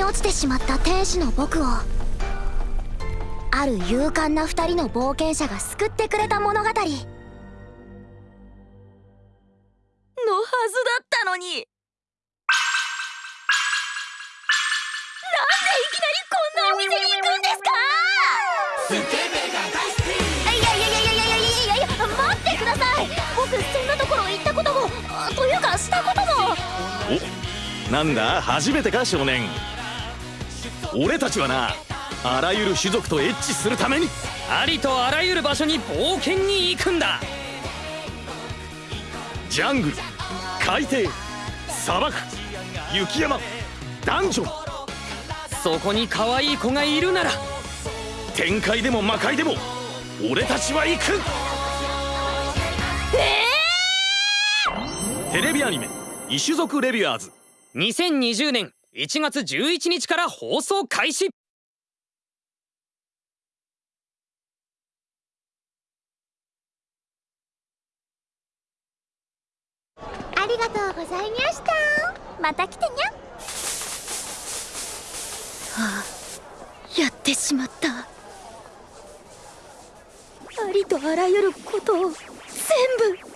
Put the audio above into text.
落ちてしまった天使の僕をある勇敢な二人の冒険者が救ってくれた物語。のはずだったのに。なんでいきなりこんなお店に行くんですか？スケベが大好きいやいやいやいやいやいやいや待ってください。僕そんなところ行ったこともというかしたことも。おなんだ？初めてか？少年。俺たちはなあらゆる種族とエッチするためにありとあらゆる場所に冒険に行くんだ。ジャングル海底砂漠雪山ダンジョン。そこに可愛い子がいるなら天界でも魔界でも俺たちは行く。ええー、テレビアニメ「異種族レビュアーズ」2020年1月11日から放送開始。ありがとうございました。また来てにゃはあやってしまった。ありとあらゆることを全部